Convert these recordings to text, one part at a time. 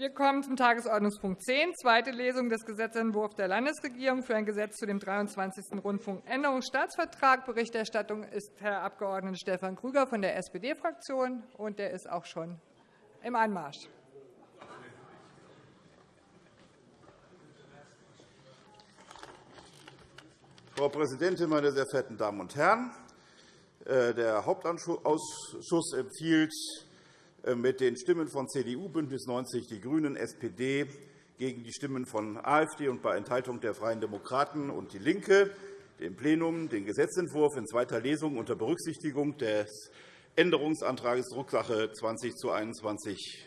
Wir kommen zum Tagesordnungspunkt 10, zweite Lesung des Gesetzentwurfs der Landesregierung für ein Gesetz zu dem 23. Rundfunkänderungsstaatsvertrag. Berichterstattung ist Herr Abg. Stefan Krüger von der SPD-Fraktion, und der ist auch schon im Anmarsch. Frau Präsidentin, meine sehr verehrten Damen und Herren! Äh, der Hauptausschuss empfiehlt mit den Stimmen von CDU, BÜNDNIS 90 die GRÜNEN, SPD gegen die Stimmen von AfD und bei Enthaltung der Freien Demokraten und DIE LINKE dem Plenum den Gesetzentwurf in zweiter Lesung unter Berücksichtigung des Änderungsantrags Drucksache 20 zu 21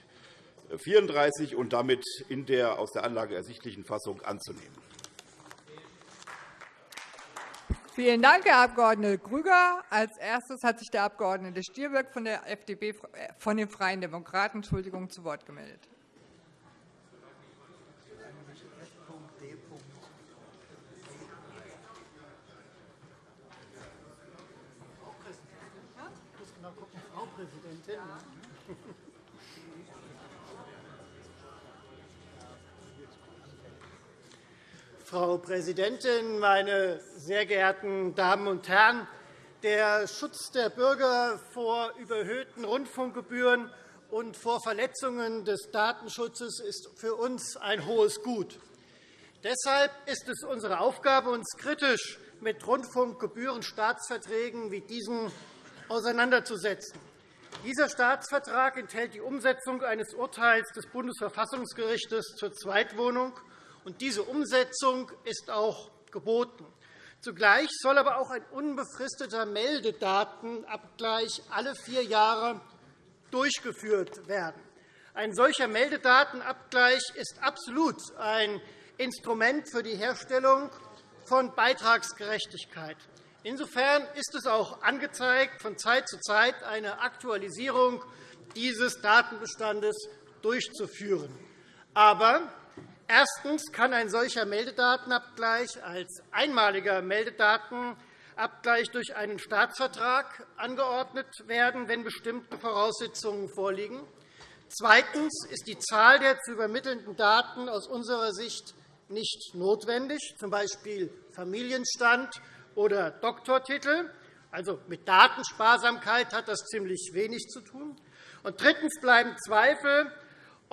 34 und damit in der aus der Anlage ersichtlichen Fassung anzunehmen. Vielen Dank, Herr Abg. Grüger. Als erstes hat sich der Abg. Stirböck von, der FDP, äh, von den Freien Demokraten Entschuldigung, zu Wort gemeldet. Frau Präsidentin. Frau Präsidentin, meine sehr geehrten Damen und Herren! Der Schutz der Bürger vor überhöhten Rundfunkgebühren und vor Verletzungen des Datenschutzes ist für uns ein hohes Gut. Deshalb ist es unsere Aufgabe, uns kritisch mit Rundfunkgebührenstaatsverträgen wie diesen auseinanderzusetzen. Dieser Staatsvertrag enthält die Umsetzung eines Urteils des Bundesverfassungsgerichts zur Zweitwohnung und diese Umsetzung ist auch geboten. Zugleich soll aber auch ein unbefristeter Meldedatenabgleich alle vier Jahre durchgeführt werden. Ein solcher Meldedatenabgleich ist absolut ein Instrument für die Herstellung von Beitragsgerechtigkeit. Insofern ist es auch angezeigt, von Zeit zu Zeit eine Aktualisierung dieses Datenbestandes durchzuführen. Aber Erstens kann ein solcher Meldedatenabgleich als einmaliger Meldedatenabgleich durch einen Staatsvertrag angeordnet werden, wenn bestimmte Voraussetzungen vorliegen. Zweitens ist die Zahl der zu übermittelnden Daten aus unserer Sicht nicht notwendig, z. B. Familienstand oder Doktortitel. Also mit Datensparsamkeit hat das ziemlich wenig zu tun. Und drittens bleiben Zweifel,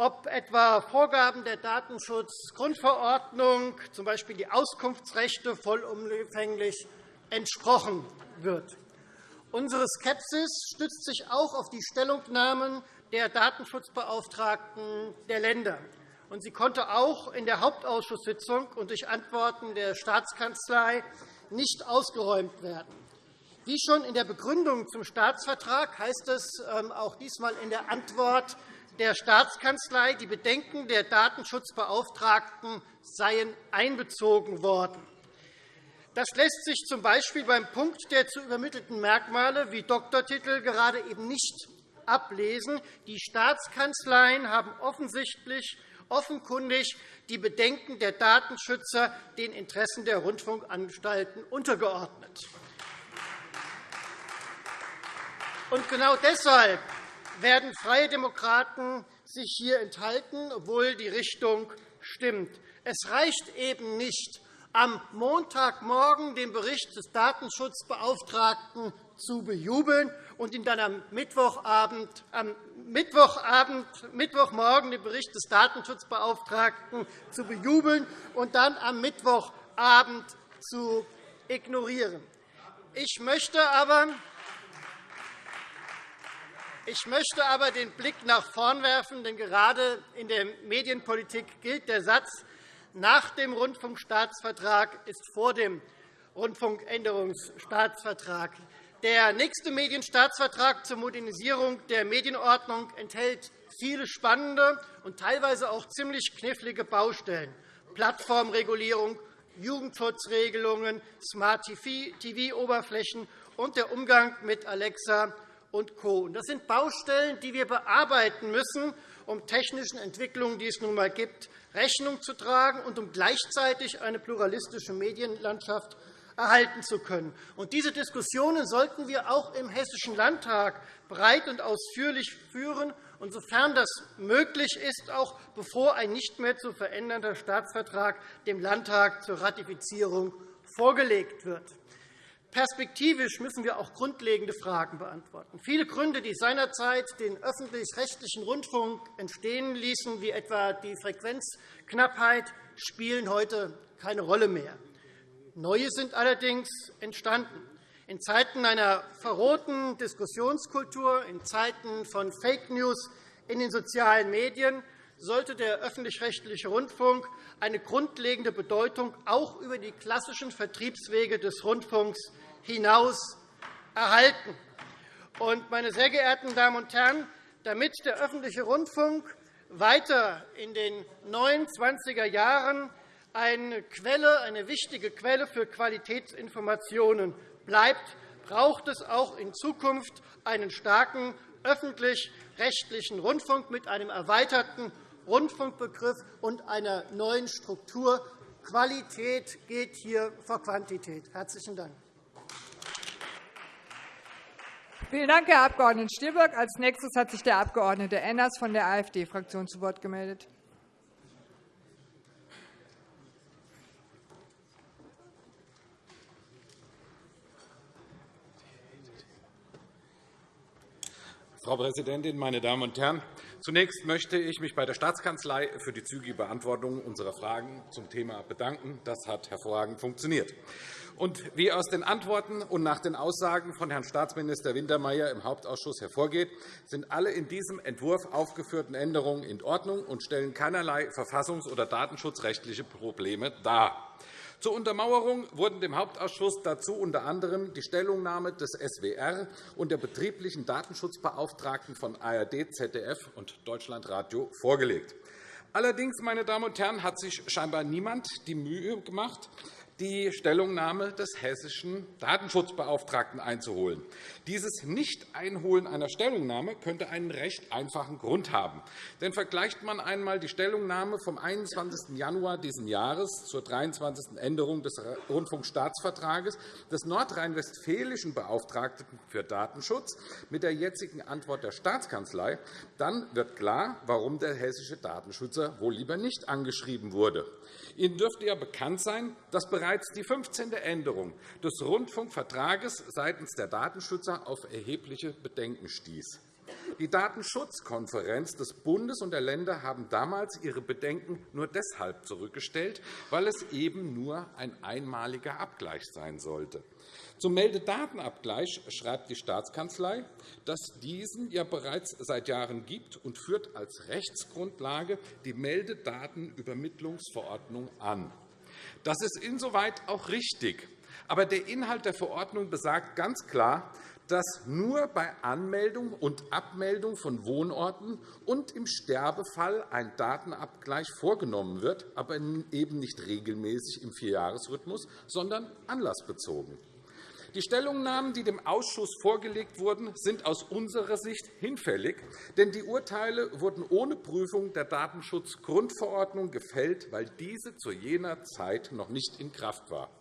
ob etwa Vorgaben der Datenschutzgrundverordnung, z. B. die Auskunftsrechte, vollumfänglich entsprochen wird. Unsere Skepsis stützt sich auch auf die Stellungnahmen der Datenschutzbeauftragten der Länder. Sie konnte auch in der Hauptausschusssitzung und durch Antworten der Staatskanzlei nicht ausgeräumt werden. Wie schon in der Begründung zum Staatsvertrag heißt es ähm, auch diesmal in der Antwort der Staatskanzlei, die Bedenken der Datenschutzbeauftragten seien einbezogen worden. Das lässt sich z. B. beim Punkt der zu übermittelten Merkmale wie Doktortitel gerade eben nicht ablesen. Die Staatskanzleien haben offensichtlich offenkundig die Bedenken der Datenschützer den Interessen der Rundfunkanstalten untergeordnet. Und genau deshalb werden Freie Demokraten sich hier enthalten, obwohl die Richtung stimmt. Es reicht eben nicht, am Montagmorgen den Bericht des Datenschutzbeauftragten zu bejubeln und ihn dann am Mittwochabend, am Mittwochabend, Mittwochmorgen den Bericht des Datenschutzbeauftragten zu bejubeln und dann am Mittwochabend zu ignorieren. Ich möchte aber ich möchte aber den Blick nach vorn werfen, denn gerade in der Medienpolitik gilt der Satz, nach dem Rundfunkstaatsvertrag ist vor dem Rundfunkänderungsstaatsvertrag. Der nächste Medienstaatsvertrag zur Modernisierung der Medienordnung enthält viele spannende und teilweise auch ziemlich knifflige Baustellen. Plattformregulierung, Jugendschutzregelungen, Smart-TV-Oberflächen und der Umgang mit Alexa und Co. Das sind Baustellen, die wir bearbeiten müssen, um technischen Entwicklungen, die es nun einmal gibt, Rechnung zu tragen und um gleichzeitig eine pluralistische Medienlandschaft erhalten zu können. diese Diskussionen sollten wir auch im Hessischen Landtag breit und ausführlich führen und sofern das möglich ist, auch bevor ein nicht mehr zu verändernder Staatsvertrag dem Landtag zur Ratifizierung vorgelegt wird. Perspektivisch müssen wir auch grundlegende Fragen beantworten. Viele Gründe, die seinerzeit den öffentlich-rechtlichen Rundfunk entstehen ließen, wie etwa die Frequenzknappheit, spielen heute keine Rolle mehr. Neue sind allerdings entstanden. In Zeiten einer verrohten Diskussionskultur, in Zeiten von Fake News in den sozialen Medien sollte der öffentlich-rechtliche Rundfunk eine grundlegende Bedeutung auch über die klassischen Vertriebswege des Rundfunks hinaus erhalten. meine sehr geehrten Damen und Herren, damit der öffentliche Rundfunk weiter in den neuen 20er Jahren eine, Quelle, eine wichtige Quelle für Qualitätsinformationen bleibt, braucht es auch in Zukunft einen starken öffentlich-rechtlichen Rundfunk mit einem erweiterten Rundfunkbegriff und einer neuen Struktur. Qualität geht hier vor Quantität. – Herzlichen Dank. Vielen Dank, Herr Abg. Stielberg. Als nächstes hat sich der Abg. Enners von der AfD-Fraktion zu Wort gemeldet. Frau Präsidentin, meine Damen und Herren! Zunächst möchte ich mich bei der Staatskanzlei für die zügige Beantwortung unserer Fragen zum Thema bedanken. Das hat hervorragend funktioniert. Und wie aus den Antworten und nach den Aussagen von Herrn Staatsminister Wintermeyer im Hauptausschuss hervorgeht, sind alle in diesem Entwurf aufgeführten Änderungen in Ordnung und stellen keinerlei verfassungs- oder datenschutzrechtliche Probleme dar. Zur Untermauerung wurden dem Hauptausschuss dazu unter anderem die Stellungnahme des SWR und der betrieblichen Datenschutzbeauftragten von ARD, ZDF und Deutschlandradio vorgelegt. Allerdings, meine Damen und Herren, hat sich scheinbar niemand die Mühe gemacht, die Stellungnahme des hessischen Datenschutzbeauftragten einzuholen. Dieses Nicht-Einholen einer Stellungnahme könnte einen recht einfachen Grund haben. Denn vergleicht man einmal die Stellungnahme vom 21. Januar dieses Jahres zur 23. Änderung des Rundfunkstaatsvertrages des nordrhein-westfälischen Beauftragten für Datenschutz mit der jetzigen Antwort der Staatskanzlei, dann wird klar, warum der hessische Datenschützer wohl lieber nicht angeschrieben wurde. Ihnen dürfte ja bekannt sein, dass bereits die 15. Änderung des Rundfunkvertrages seitens der Datenschützer auf erhebliche Bedenken stieß. Die Datenschutzkonferenz des Bundes und der Länder haben damals ihre Bedenken nur deshalb zurückgestellt, weil es eben nur ein einmaliger Abgleich sein sollte. Zum Meldedatenabgleich schreibt die Staatskanzlei, dass diesen ja bereits seit Jahren gibt und führt als Rechtsgrundlage die Meldedatenübermittlungsverordnung an. Das ist insoweit auch richtig. Aber der Inhalt der Verordnung besagt ganz klar, dass nur bei Anmeldung und Abmeldung von Wohnorten und im Sterbefall ein Datenabgleich vorgenommen wird, aber eben nicht regelmäßig im Vierjahresrhythmus, sondern anlassbezogen. Die Stellungnahmen, die dem Ausschuss vorgelegt wurden, sind aus unserer Sicht hinfällig, denn die Urteile wurden ohne Prüfung der Datenschutzgrundverordnung gefällt, weil diese zu jener Zeit noch nicht in Kraft war.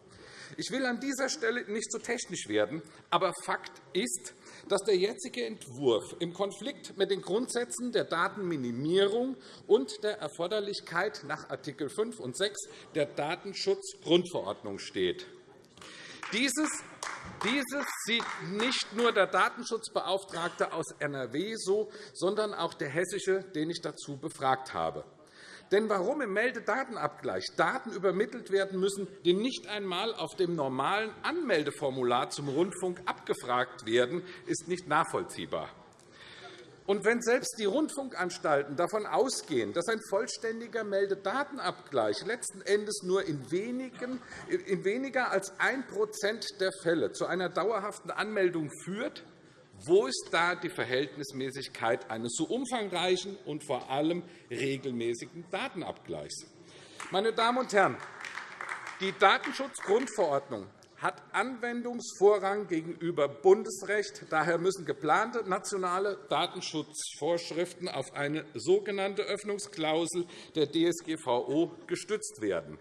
Ich will an dieser Stelle nicht so technisch werden, aber Fakt ist, dass der jetzige Entwurf im Konflikt mit den Grundsätzen der Datenminimierung und der Erforderlichkeit nach Art. 5 und 6 der Datenschutzgrundverordnung steht. Dieses dieses sieht nicht nur der Datenschutzbeauftragte aus NRW so, sondern auch der hessische, den ich dazu befragt habe. Denn warum im Meldedatenabgleich Daten übermittelt werden müssen, die nicht einmal auf dem normalen Anmeldeformular zum Rundfunk abgefragt werden, ist nicht nachvollziehbar. Und wenn selbst die Rundfunkanstalten davon ausgehen, dass ein vollständiger Meldedatenabgleich letzten Endes nur in, weniger als 1% der Fälle zu einer dauerhaften Anmeldung führt, wo ist da die Verhältnismäßigkeit eines so umfangreichen und vor allem regelmäßigen Datenabgleichs? Meine Damen und Herren, die Datenschutzgrundverordnung hat Anwendungsvorrang gegenüber Bundesrecht. Daher müssen geplante nationale Datenschutzvorschriften auf eine sogenannte Öffnungsklausel der DSGVO gestützt werden.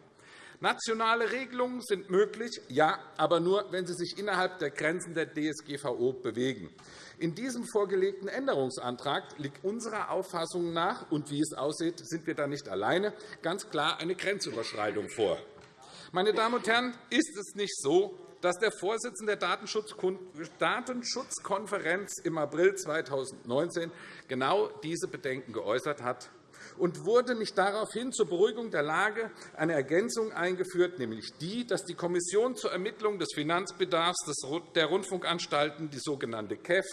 Nationale Regelungen sind möglich, ja, aber nur, wenn sie sich innerhalb der Grenzen der DSGVO bewegen. In diesem vorgelegten Änderungsantrag liegt unserer Auffassung nach, und wie es aussieht, sind wir da nicht alleine, ganz klar eine Grenzüberschreitung vor. Meine Damen und Herren, ist es nicht so, dass der Vorsitzende der Datenschutzkonferenz im April 2019 genau diese Bedenken geäußert hat? Und wurde nicht daraufhin zur Beruhigung der Lage eine Ergänzung eingeführt, nämlich die, dass die Kommission zur Ermittlung des Finanzbedarfs der Rundfunkanstalten, die sogenannte KEF,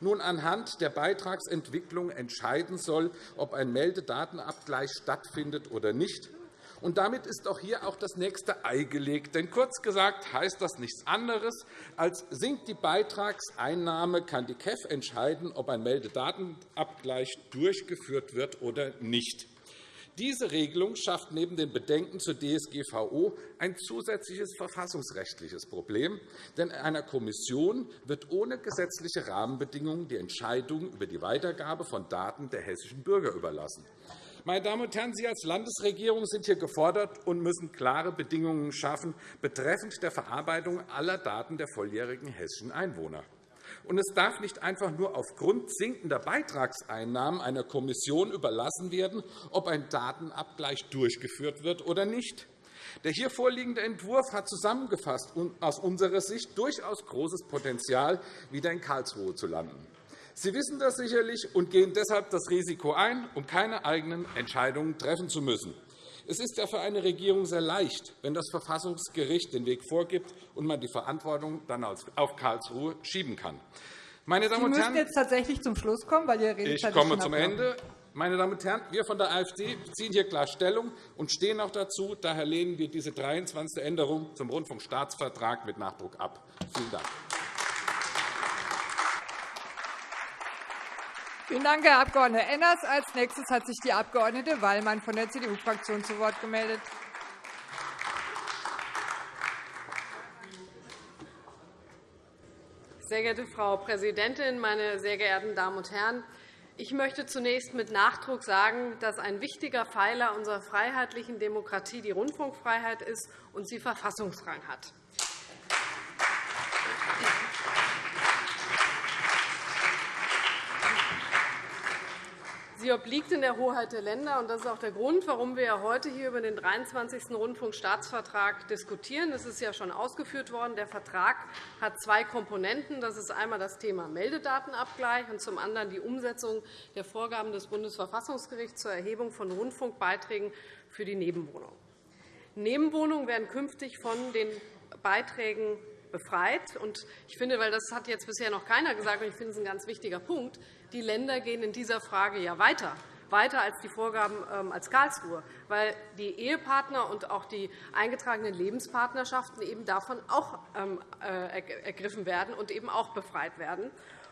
nun anhand der Beitragsentwicklung entscheiden soll, ob ein Meldedatenabgleich stattfindet oder nicht. Und damit ist auch hier auch das nächste Ei gelegt. Denn kurz gesagt heißt das nichts anderes, als sinkt die Beitragseinnahme, kann die KEF entscheiden, ob ein Meldedatenabgleich durchgeführt wird oder nicht. Diese Regelung schafft neben den Bedenken zur DSGVO ein zusätzliches verfassungsrechtliches Problem. Denn einer Kommission wird ohne gesetzliche Rahmenbedingungen die Entscheidung über die Weitergabe von Daten der hessischen Bürger überlassen. Meine Damen und Herren, Sie als Landesregierung sind hier gefordert und müssen klare Bedingungen schaffen betreffend der Verarbeitung aller Daten der volljährigen hessischen Einwohner. Und es darf nicht einfach nur aufgrund sinkender Beitragseinnahmen einer Kommission überlassen werden, ob ein Datenabgleich durchgeführt wird oder nicht. Der hier vorliegende Entwurf hat zusammengefasst aus unserer Sicht durchaus großes Potenzial, wieder in Karlsruhe zu landen. Sie wissen das sicherlich und gehen deshalb das Risiko ein, um keine eigenen Entscheidungen treffen zu müssen. Es ist ja für eine Regierung sehr leicht, wenn das Verfassungsgericht den Weg vorgibt und man die Verantwortung dann auf Karlsruhe schieben kann. Meine Damen Sie müssen jetzt tatsächlich zum Schluss kommen, weil Ihre Redezeit Ich komme zum Ende. Meine Damen und Herren, wir von der AfD ziehen hier klar Stellung und stehen auch dazu. Daher lehnen wir diese 23. Änderung zum Rundfunkstaatsvertrag mit Nachdruck ab. Vielen Dank. Vielen Dank, Herr Abg. Enners. Als nächstes hat sich die Abg. Wallmann von der CDU-Fraktion zu Wort gemeldet. Sehr geehrte Frau Präsidentin, meine sehr geehrten Damen und Herren! Ich möchte zunächst mit Nachdruck sagen, dass ein wichtiger Pfeiler unserer freiheitlichen Demokratie die Rundfunkfreiheit ist und sie Verfassungsrang hat. Sie obliegt in der Hoheit der Länder. Das ist auch der Grund, warum wir heute hier über den 23. Rundfunkstaatsvertrag diskutieren. Das ist ja schon ausgeführt worden. Der Vertrag hat zwei Komponenten. Das ist einmal das Thema Meldedatenabgleich und zum anderen die Umsetzung der Vorgaben des Bundesverfassungsgerichts zur Erhebung von Rundfunkbeiträgen für die Nebenwohnung. Nebenwohnungen werden künftig von den Beiträgen befreit. Ich finde, weil das hat jetzt bisher noch keiner gesagt, und ich finde, es ist ein ganz wichtiger Punkt, die Länder gehen in dieser Frage ja weiter weiter als die Vorgaben ähm, als Karlsruhe, weil die Ehepartner und auch die eingetragenen Lebenspartnerschaften eben davon auch ähm, äh, ergriffen werden und eben auch befreit werden.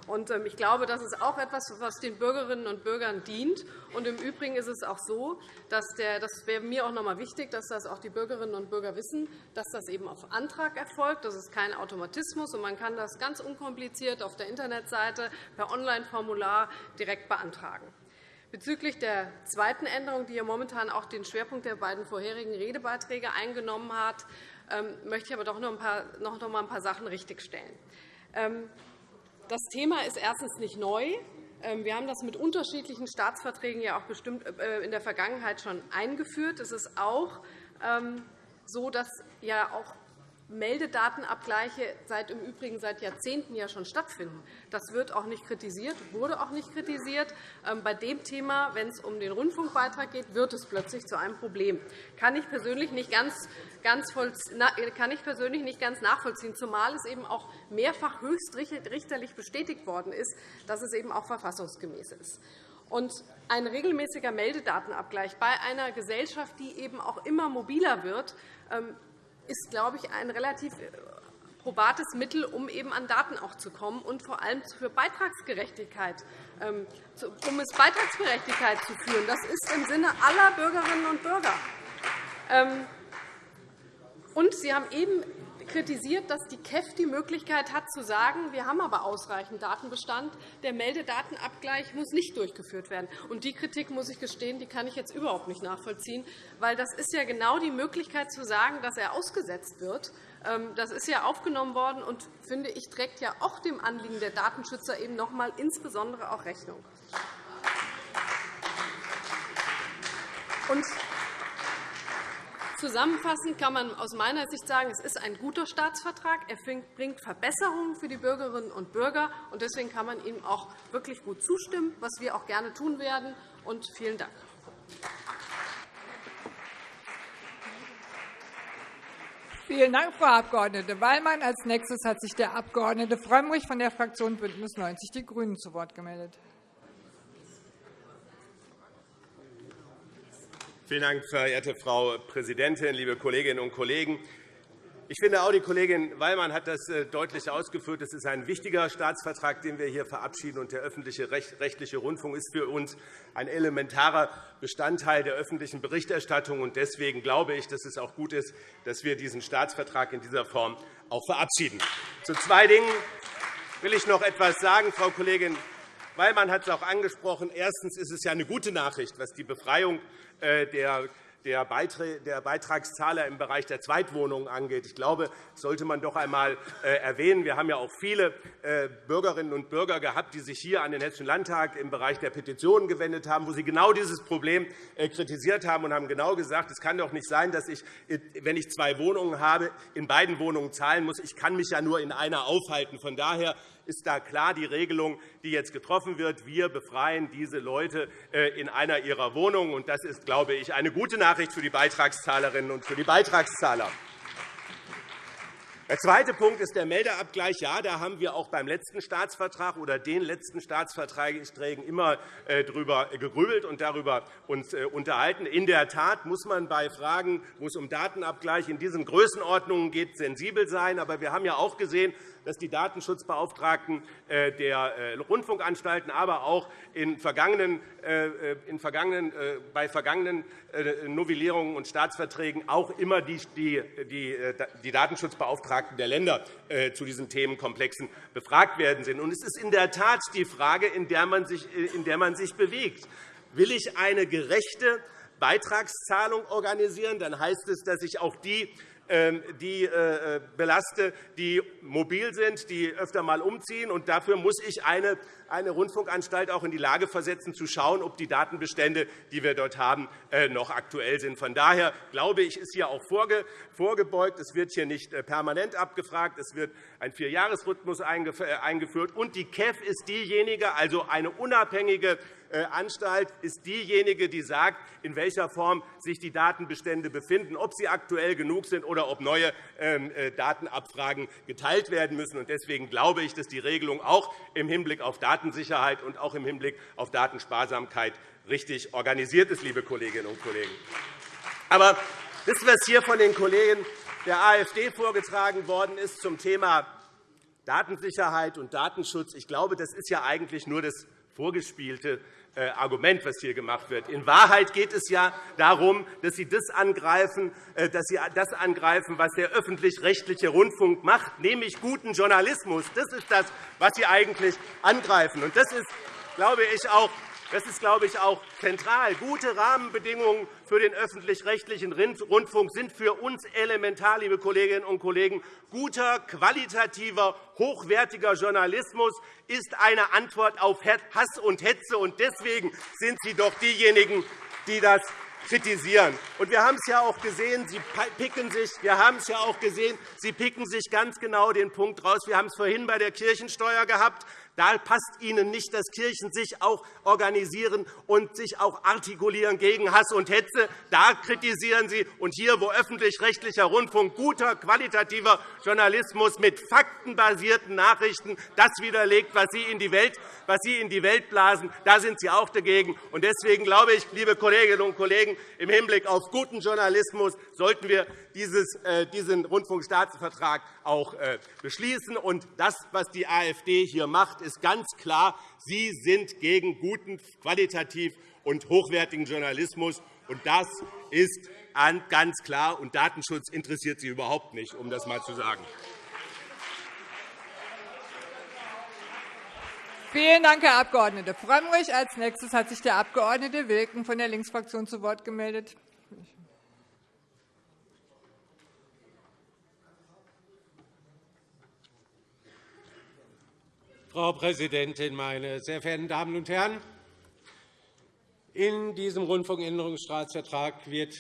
Ähm, ich glaube, das ist auch etwas, was den Bürgerinnen und Bürgern dient. Im Übrigen ist es auch so, dass der, das wäre mir auch noch einmal wichtig, dass das auch die Bürgerinnen und Bürger wissen, dass das eben auf Antrag erfolgt. Das ist kein Automatismus, und man kann das ganz unkompliziert auf der Internetseite per Online-Formular direkt beantragen. Bezüglich der zweiten Änderung, die ja momentan auch den Schwerpunkt der beiden vorherigen Redebeiträge eingenommen hat, ähm, möchte ich aber doch noch einmal ein paar Sachen richtigstellen. Das Thema ist erstens nicht neu. Ähm, wir haben das mit unterschiedlichen Staatsverträgen ja auch bestimmt äh, in der Vergangenheit schon eingeführt. Es ist auch ähm, so, dass ja auch Meldedatenabgleiche seit im Übrigen seit Jahrzehnten ja schon stattfinden. Das wird auch nicht kritisiert, wurde auch nicht kritisiert. Ähm, bei dem Thema, wenn es um den Rundfunkbeitrag geht, wird es plötzlich zu einem Problem. Kann ich persönlich nicht ganz, ganz, kann ich persönlich nicht ganz nachvollziehen, zumal es eben auch mehrfach höchstrichterlich bestätigt worden ist, dass es eben auch verfassungsgemäß ist. Und ein regelmäßiger Meldedatenabgleich bei einer Gesellschaft, die eben auch immer mobiler wird, ähm, ist, glaube ich, ein relativ äh, probates Mittel, um eben an Daten auch zu kommen und vor allem für Beitragsgerechtigkeit, ähm, um es Beitragsgerechtigkeit zu führen. Das ist im Sinne aller Bürgerinnen und Bürger. Ähm, und Sie haben eben kritisiert, dass die KEF die Möglichkeit hat, zu sagen, wir haben aber ausreichend Datenbestand, der Meldedatenabgleich muss nicht durchgeführt werden. Und die Kritik, muss ich gestehen, die kann ich jetzt überhaupt nicht nachvollziehen, weil das ist ja genau die Möglichkeit zu sagen, dass er ausgesetzt wird. Ähm, das ist ja aufgenommen worden und, finde ich, trägt ja auch dem Anliegen der Datenschützer eben noch einmal insbesondere auch Rechnung. Und Zusammenfassend kann man aus meiner Sicht sagen, es ist ein guter Staatsvertrag. Er bringt Verbesserungen für die Bürgerinnen und Bürger. und Deswegen kann man ihm auch wirklich gut zustimmen, was wir auch gerne tun werden. Und vielen Dank. Vielen Dank, Frau Abg. Wallmann. Als nächstes hat sich der Abg. Frömmrich von der Fraktion BÜNDNIS 90 die GRÜNEN zu Wort gemeldet. Vielen Dank, verehrte Frau Präsidentin, liebe Kolleginnen und Kollegen! Ich finde, auch die Kollegin Wallmann hat das äh, deutlich ausgeführt. Es ist ein wichtiger Staatsvertrag, den wir hier verabschieden. Und der öffentliche rechtliche Rundfunk ist für uns ein elementarer Bestandteil der öffentlichen Berichterstattung. Und deswegen glaube ich, dass es auch gut ist, dass wir diesen Staatsvertrag in dieser Form auch verabschieden. Zu zwei Dingen will ich noch etwas sagen, Frau Kollegin Wallmann hat es auch angesprochen. Erstens ist es ja eine gute Nachricht, was die Befreiung der der Beitragszahler im Bereich der Zweitwohnungen angeht. Ich glaube, das sollte man doch einmal äh, erwähnen. Wir haben ja auch viele äh, Bürgerinnen und Bürger gehabt, die sich hier an den Hessischen Landtag im Bereich der Petitionen gewendet haben, wo sie genau dieses Problem kritisiert haben und haben genau gesagt, es kann doch nicht sein, dass ich, wenn ich zwei Wohnungen habe, in beiden Wohnungen zahlen muss. Ich kann mich ja nur in einer aufhalten. Von daher ist da klar die Regelung, die jetzt getroffen wird. Wir befreien diese Leute äh, in einer ihrer Wohnungen. Das ist, glaube ich, eine gute Nachricht für die Beitragszahlerinnen und für die Beitragszahler. Der zweite Punkt ist der Meldeabgleich. Ja, da haben wir auch beim letzten Staatsvertrag oder den letzten Staatsverträgen immer äh, darüber gegrübelt und darüber uns äh, unterhalten. In der Tat muss man bei Fragen, wo es um Datenabgleich in diesen Größenordnungen geht, sensibel sein. Aber wir haben ja auch gesehen, dass die Datenschutzbeauftragten äh, der äh, Rundfunkanstalten, aber auch in vergangenen, äh, in vergangenen, bei vergangenen Novellierungen und Staatsverträgen auch immer die, die, die Datenschutzbeauftragten der Länder zu diesen Themenkomplexen befragt werden sind. es ist in der Tat die Frage, in der man sich, in der man sich bewegt. Will ich eine gerechte Beitragszahlung organisieren, dann heißt es, dass ich auch die die äh, äh, belaste, die mobil sind, die öfter einmal umziehen. Und dafür muss ich eine eine Rundfunkanstalt auch in die Lage versetzen, zu schauen, ob die Datenbestände, die wir dort haben, äh, noch aktuell sind. Von daher glaube ich, ist hier auch vorgebeugt. Es wird hier nicht permanent abgefragt. Es wird ein Vierjahresrhythmus eingeführt. Und die KEF ist diejenige, also eine unabhängige äh, Anstalt ist diejenige, die sagt, in welcher Form sich die Datenbestände befinden, ob sie aktuell genug sind oder ob neue ähm, äh, Datenabfragen geteilt werden müssen. Deswegen glaube ich, dass die Regelung auch im Hinblick auf Datensicherheit und auch im Hinblick auf Datensparsamkeit richtig organisiert ist, liebe Kolleginnen und Kollegen. Aber das, was hier von den Kollegen der AfD vorgetragen worden ist zum Thema Datensicherheit und Datenschutz, ich glaube, das ist ja eigentlich nur das vorgespielte Argument, was hier gemacht wird. In Wahrheit geht es ja darum, dass Sie das angreifen, äh, dass Sie das angreifen was der öffentlich-rechtliche Rundfunk macht, nämlich guten Journalismus. Das ist das, was Sie eigentlich angreifen. Das ist, glaube ich, auch das ist, glaube ich, auch zentral. Gute Rahmenbedingungen für den öffentlich-rechtlichen Rundfunk sind für uns elementar, liebe Kolleginnen und Kollegen. Guter, qualitativer, hochwertiger Journalismus ist eine Antwort auf Hass und Hetze. Und deswegen sind Sie doch diejenigen, die das kritisieren. Und wir haben es ja auch gesehen, Sie picken sich, wir haben es ja auch gesehen, Sie picken sich ganz genau den Punkt raus. Wir haben es vorhin bei der Kirchensteuer gehabt. Da passt Ihnen nicht, dass Kirchen sich auch organisieren und sich auch artikulieren gegen Hass und Hetze. Da kritisieren Sie. Und hier, wo öffentlich-rechtlicher Rundfunk guter, qualitativer Journalismus mit faktenbasierten Nachrichten das widerlegt, was Sie in die Welt, was Sie in die Welt blasen, da sind Sie auch dagegen. Und deswegen glaube ich, liebe Kolleginnen und Kollegen, im Hinblick auf guten Journalismus sollten wir äh, diesen Rundfunkstaatsvertrag auch äh, beschließen. Und das, was die AfD hier macht, ist ganz klar, Sie sind gegen guten, qualitativ und hochwertigen Journalismus. Und das ist ganz klar. Und Datenschutz interessiert Sie überhaupt nicht, um das einmal zu sagen. Vielen Dank, Herr Abg. Frömmrich. Als nächstes hat sich der Abg. Wilken von der Linksfraktion zu Wort gemeldet. Frau Präsidentin, meine sehr verehrten Damen und Herren! In diesem Rundfunkänderungsstaatsvertrag wird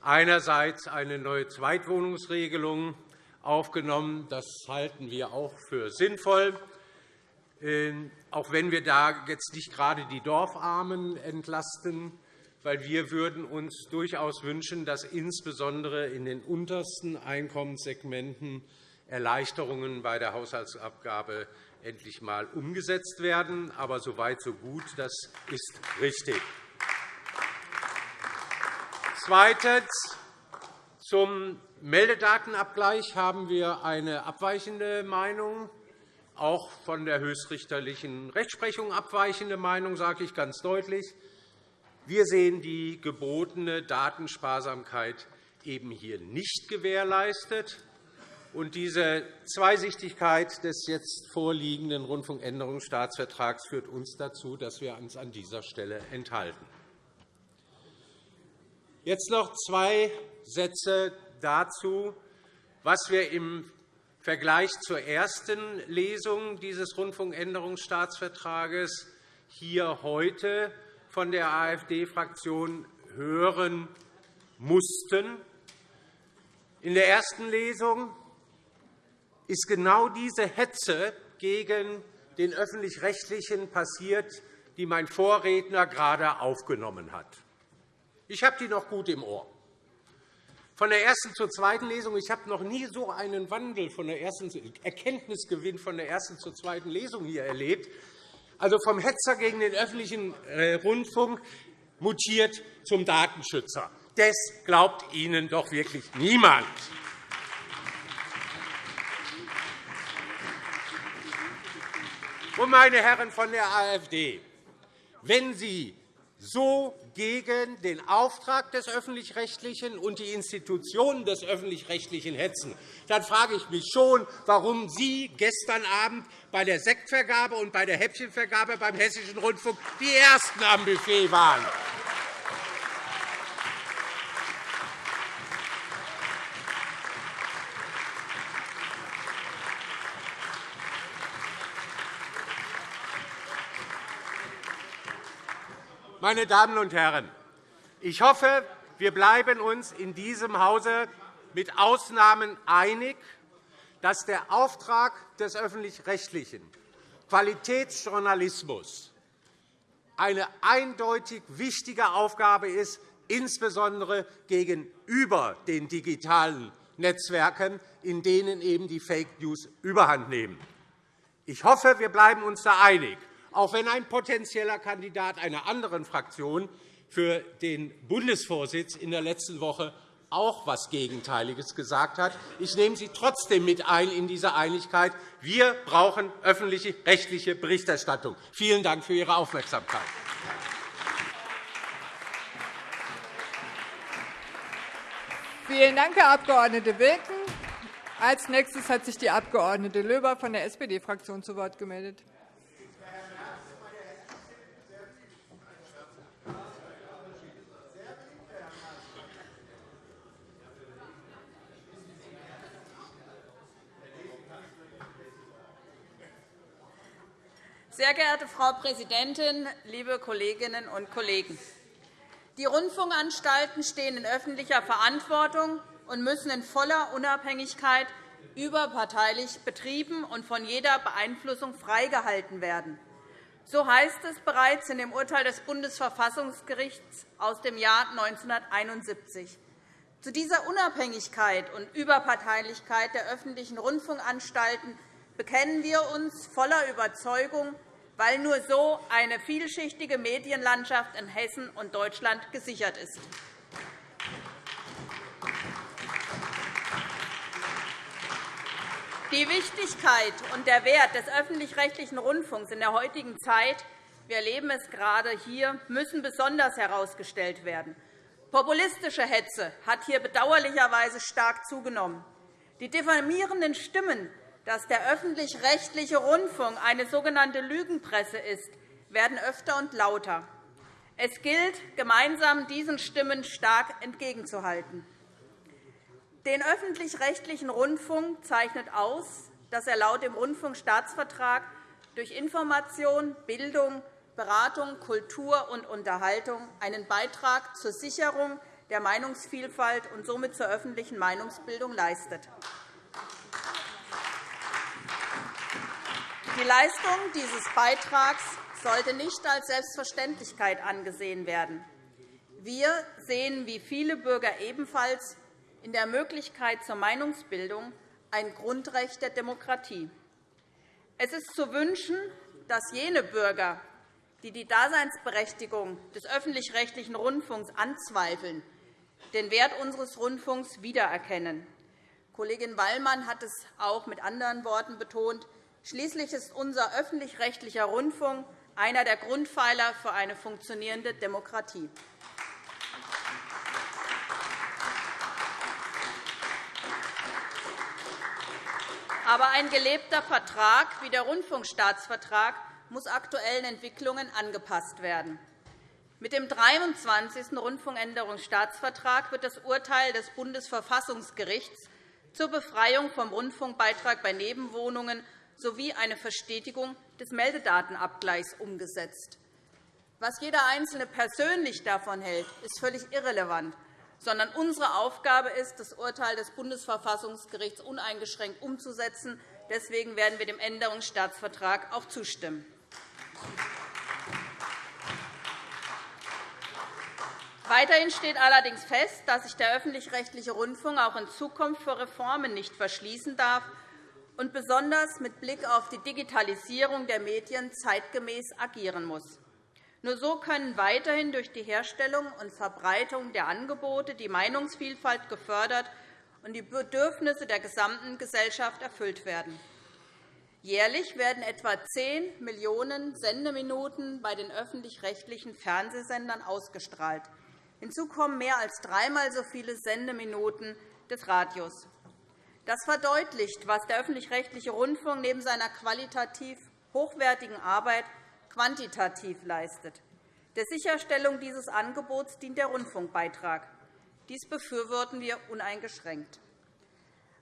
einerseits eine neue Zweitwohnungsregelung aufgenommen. Das halten wir auch für sinnvoll, ähm, auch wenn wir da jetzt nicht gerade die Dorfarmen entlasten, weil wir würden uns durchaus wünschen, dass insbesondere in den untersten Einkommenssegmenten Erleichterungen bei der Haushaltsabgabe endlich einmal umgesetzt werden. Aber so weit, so gut. Das ist richtig. Zweitens. Zum Meldedatenabgleich haben wir eine abweichende Meinung, auch von der höchstrichterlichen Rechtsprechung abweichende Meinung, sage ich ganz deutlich. Wir sehen die gebotene Datensparsamkeit eben hier nicht gewährleistet. Und diese Zweisichtigkeit des jetzt vorliegenden Rundfunkänderungsstaatsvertrags führt uns dazu, dass wir uns an dieser Stelle enthalten. Jetzt noch zwei Sätze dazu, was wir im Vergleich zur ersten Lesung dieses Rundfunkänderungsstaatsvertrages hier heute von der AfD-Fraktion hören mussten. In der ersten Lesung ist genau diese Hetze gegen den Öffentlich-Rechtlichen passiert, die mein Vorredner gerade aufgenommen hat. Ich habe die noch gut im Ohr. Von der ersten zur zweiten Lesung. Ich habe noch nie so einen Wandel von der ersten Erkenntnisgewinn von der ersten zur zweiten Lesung hier erlebt. Also vom Hetzer gegen den öffentlichen äh, Rundfunk mutiert zum Datenschützer. Das glaubt Ihnen doch wirklich niemand. Und, meine Herren von der AfD, wenn Sie so gegen den Auftrag des Öffentlich-Rechtlichen und die Institutionen des Öffentlich-Rechtlichen hetzen, dann frage ich mich schon, warum Sie gestern Abend bei der Sektvergabe und bei der Häppchenvergabe beim Hessischen Rundfunk die Ersten am Buffet waren. Meine Damen und Herren, ich hoffe, wir bleiben uns in diesem Hause mit Ausnahmen einig, dass der Auftrag des Öffentlich-Rechtlichen, Qualitätsjournalismus, eine eindeutig wichtige Aufgabe ist, insbesondere gegenüber den digitalen Netzwerken, in denen eben die Fake News überhand nehmen. Ich hoffe, wir bleiben uns da einig auch wenn ein potenzieller Kandidat einer anderen Fraktion für den Bundesvorsitz in der letzten Woche auch etwas Gegenteiliges gesagt hat. Ich nehme Sie trotzdem mit ein in diese Einigkeit. Wir brauchen öffentliche rechtliche Berichterstattung. Vielen Dank für Ihre Aufmerksamkeit. Vielen Dank, Herr Abg. Wilken. Als nächstes hat sich die Abg. Löber von der SPD-Fraktion zu Wort gemeldet. Sehr geehrte Frau Präsidentin, liebe Kolleginnen und Kollegen! Die Rundfunkanstalten stehen in öffentlicher Verantwortung und müssen in voller Unabhängigkeit überparteilich betrieben und von jeder Beeinflussung freigehalten werden. So heißt es bereits in dem Urteil des Bundesverfassungsgerichts aus dem Jahr 1971. Zu dieser Unabhängigkeit und Überparteilichkeit der öffentlichen Rundfunkanstalten bekennen wir uns voller Überzeugung weil nur so eine vielschichtige Medienlandschaft in Hessen und Deutschland gesichert ist. Die Wichtigkeit und der Wert des öffentlich-rechtlichen Rundfunks in der heutigen Zeit wir erleben es gerade hier, müssen besonders herausgestellt werden. Populistische Hetze hat hier bedauerlicherweise stark zugenommen. Die diffamierenden Stimmen, dass der öffentlich-rechtliche Rundfunk eine sogenannte Lügenpresse ist, werden öfter und lauter. Es gilt, gemeinsam diesen Stimmen stark entgegenzuhalten. Den öffentlich-rechtlichen Rundfunk zeichnet aus, dass er laut dem Rundfunkstaatsvertrag durch Information, Bildung, Beratung, Kultur und Unterhaltung einen Beitrag zur Sicherung der Meinungsvielfalt und somit zur öffentlichen Meinungsbildung leistet. Die Leistung dieses Beitrags sollte nicht als Selbstverständlichkeit angesehen werden. Wir sehen wie viele Bürger ebenfalls in der Möglichkeit zur Meinungsbildung ein Grundrecht der Demokratie. Es ist zu wünschen, dass jene Bürger, die die Daseinsberechtigung des öffentlich-rechtlichen Rundfunks anzweifeln, den Wert unseres Rundfunks wiedererkennen. Kollegin Wallmann hat es auch mit anderen Worten betont. Schließlich ist unser öffentlich-rechtlicher Rundfunk einer der Grundpfeiler für eine funktionierende Demokratie. Aber ein gelebter Vertrag wie der Rundfunkstaatsvertrag muss aktuellen Entwicklungen angepasst werden. Mit dem 23. Rundfunkänderungsstaatsvertrag wird das Urteil des Bundesverfassungsgerichts zur Befreiung vom Rundfunkbeitrag bei Nebenwohnungen sowie eine Verstetigung des Meldedatenabgleichs umgesetzt. Was jeder Einzelne persönlich davon hält, ist völlig irrelevant, sondern unsere Aufgabe ist, das Urteil des Bundesverfassungsgerichts uneingeschränkt umzusetzen. Deswegen werden wir dem Änderungsstaatsvertrag auch zustimmen. Weiterhin steht allerdings fest, dass sich der öffentlich-rechtliche Rundfunk auch in Zukunft für Reformen nicht verschließen darf und besonders mit Blick auf die Digitalisierung der Medien zeitgemäß agieren muss. Nur so können weiterhin durch die Herstellung und Verbreitung der Angebote die Meinungsvielfalt gefördert und die Bedürfnisse der gesamten Gesellschaft erfüllt werden. Jährlich werden etwa 10 Millionen Sendeminuten bei den öffentlich-rechtlichen Fernsehsendern ausgestrahlt. Hinzu kommen mehr als dreimal so viele Sendeminuten des Radios. Das verdeutlicht, was der öffentlich-rechtliche Rundfunk neben seiner qualitativ hochwertigen Arbeit quantitativ leistet. Der Sicherstellung dieses Angebots dient der Rundfunkbeitrag. Dies befürworten wir uneingeschränkt.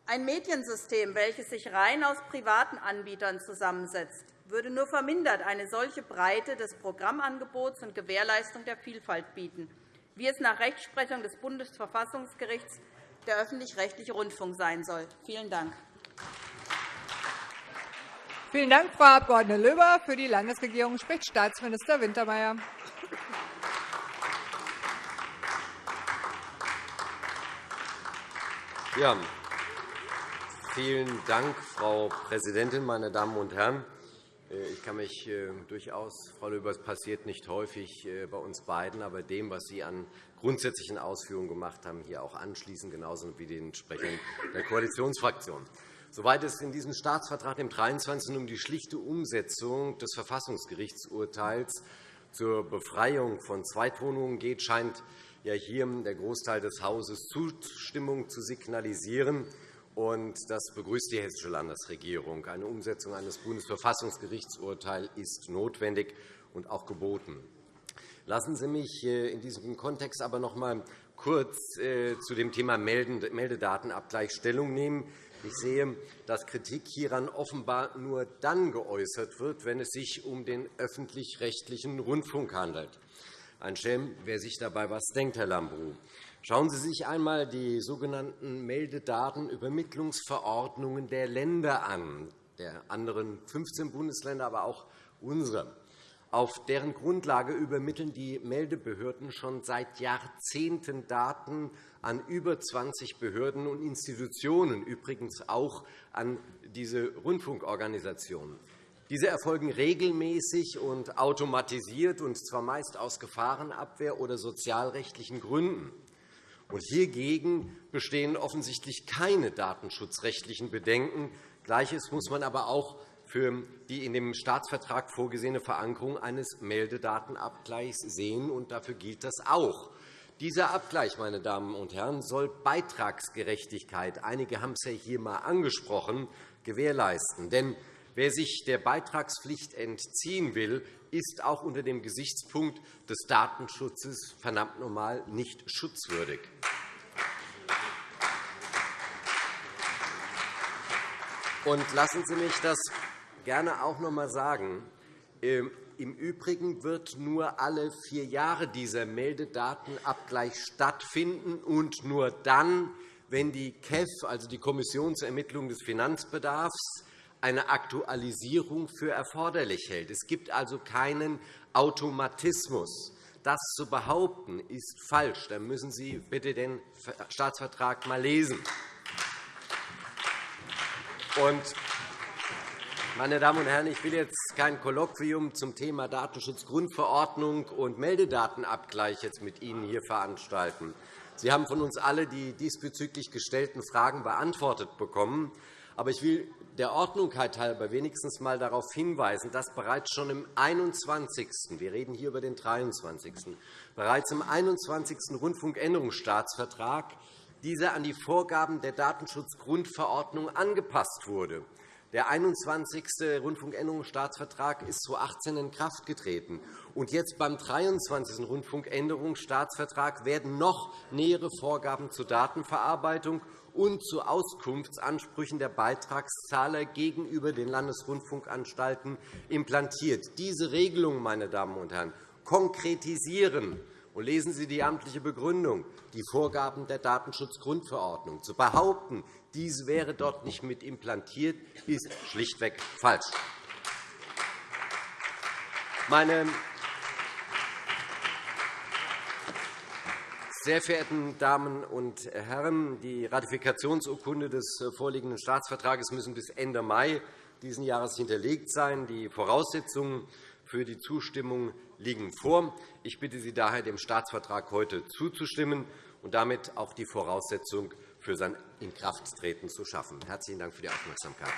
Ein Mediensystem, welches sich rein aus privaten Anbietern zusammensetzt, würde nur vermindert eine solche Breite des Programmangebots und Gewährleistung der Vielfalt bieten, wie es nach Rechtsprechung des Bundesverfassungsgerichts der öffentlich-rechtliche Rundfunk sein soll. Vielen Dank. Vielen Dank, Frau Abg. Löber. Für die Landesregierung spricht Staatsminister Wintermeyer. Ja, Vielen Dank, Frau Präsidentin, meine Damen und Herren! Äh, ich kann mich äh, durchaus, Frau Löber, es passiert nicht häufig äh, bei uns beiden, aber dem, was Sie an grundsätzlichen Ausführungen gemacht haben, hier auch anschließen, genauso wie den Sprechern der Koalitionsfraktion. Soweit es in diesem Staatsvertrag, dem 23. um die schlichte Umsetzung des Verfassungsgerichtsurteils zur Befreiung von Zweitwohnungen geht, scheint ja hier der Großteil des Hauses Zustimmung zu signalisieren. Und das begrüßt die Hessische Landesregierung. Eine Umsetzung eines Bundesverfassungsgerichtsurteils ist notwendig und auch geboten. Lassen Sie mich äh, in diesem Kontext aber noch einmal kurz äh, zu dem Thema Meldedatenabgleich Stellung nehmen. Ich sehe, dass Kritik hieran offenbar nur dann geäußert wird, wenn es sich um den öffentlich-rechtlichen Rundfunk handelt. Ein Schelm, wer sich dabei etwas denkt, Herr Lambrou. Schauen Sie sich einmal die sogenannten Meldedatenübermittlungsverordnungen der Länder an, der anderen 15 Bundesländer, aber auch unsere. Auf deren Grundlage übermitteln die Meldebehörden schon seit Jahrzehnten Daten an über 20 Behörden und Institutionen, übrigens auch an diese Rundfunkorganisationen. Diese erfolgen regelmäßig und automatisiert, und zwar meist aus Gefahrenabwehr oder sozialrechtlichen Gründen. Und hiergegen bestehen offensichtlich keine datenschutzrechtlichen Bedenken. Gleiches muss man aber auch für die in dem Staatsvertrag vorgesehene Verankerung eines Meldedatenabgleichs sehen. und Dafür gilt das auch. Dieser Abgleich, meine Damen und Herren, soll Beitragsgerechtigkeit – einige haben es ja hier einmal angesprochen – gewährleisten. Denn wer sich der Beitragspflicht entziehen will, ist auch unter dem Gesichtspunkt des Datenschutzes verdammt normal nicht schutzwürdig. Und lassen Sie mich das gerne auch noch einmal sagen. Ähm, Im Übrigen wird nur alle vier Jahre dieser Meldedatenabgleich stattfinden und nur dann, wenn die KEF, also die Kommission zur Ermittlung des Finanzbedarfs, eine Aktualisierung für erforderlich hält. Es gibt also keinen Automatismus. Das zu behaupten, ist falsch. Da müssen Sie bitte den Staatsvertrag einmal lesen. Meine Damen und Herren, ich will jetzt kein Kolloquium zum Thema Datenschutzgrundverordnung und Meldedatenabgleich jetzt mit Ihnen hier veranstalten. Sie haben von uns alle die diesbezüglich gestellten Fragen beantwortet bekommen. Aber ich will der Ordnungkeit halber wenigstens einmal darauf hinweisen, dass bereits schon im 21. wir reden hier über den 23. bereits im 21. Rundfunkänderungsstaatsvertrag dieser an die Vorgaben der Datenschutzgrundverordnung angepasst wurde. Der 21. Rundfunkänderungsstaatsvertrag ist 2018 in Kraft getreten. Und jetzt beim 23. Rundfunkänderungsstaatsvertrag werden noch nähere Vorgaben zur Datenverarbeitung und zu Auskunftsansprüchen der Beitragszahler gegenüber den Landesrundfunkanstalten implantiert. Diese Regelungen, meine Damen und Herren, konkretisieren und lesen Sie die amtliche Begründung, die Vorgaben der Datenschutzgrundverordnung. Zu behaupten, dies wäre dort nicht mit implantiert, ist schlichtweg falsch. Meine Sehr verehrten Damen und Herren, die Ratifikationsurkunde des vorliegenden Staatsvertrages müssen bis Ende Mai dieses Jahres hinterlegt sein. Die Voraussetzungen für die Zustimmung liegen vor. Ich bitte Sie daher, dem Staatsvertrag heute zuzustimmen und damit auch die Voraussetzung für sein Inkrafttreten zu schaffen. Herzlichen Dank für die Aufmerksamkeit.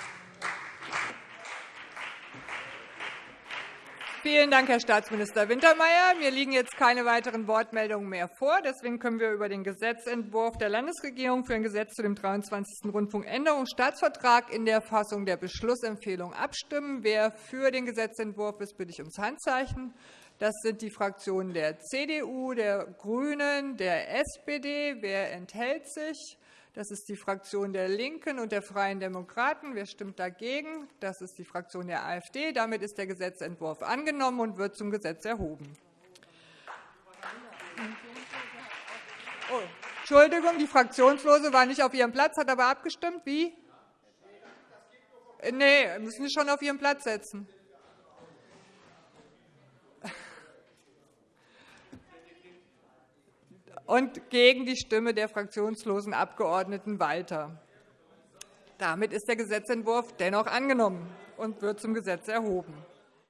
Vielen Dank, Herr Staatsminister Wintermeyer. Mir liegen jetzt keine weiteren Wortmeldungen mehr vor. Deswegen können wir über den Gesetzentwurf der Landesregierung für ein Gesetz zu dem 23. Rundfunkänderungsstaatsvertrag in der Fassung der Beschlussempfehlung abstimmen. Wer für den Gesetzentwurf ist, bitte ich ums Handzeichen. Das sind die Fraktionen der CDU, der GRÜNEN, der SPD. Wer enthält sich? Das ist die Fraktion der LINKEN und der Freien Demokraten. Wer stimmt dagegen? Das ist die Fraktion der AfD. Damit ist der Gesetzentwurf angenommen und wird zum Gesetz erhoben. Oh, Entschuldigung, die Fraktionslose war nicht auf ihrem Platz, hat aber abgestimmt. Wie? Nee, müssen Sie schon auf Ihren Platz setzen. Und gegen die Stimme der fraktionslosen Abgeordneten Walter. Damit ist der Gesetzentwurf dennoch angenommen und wird zum Gesetz erhoben.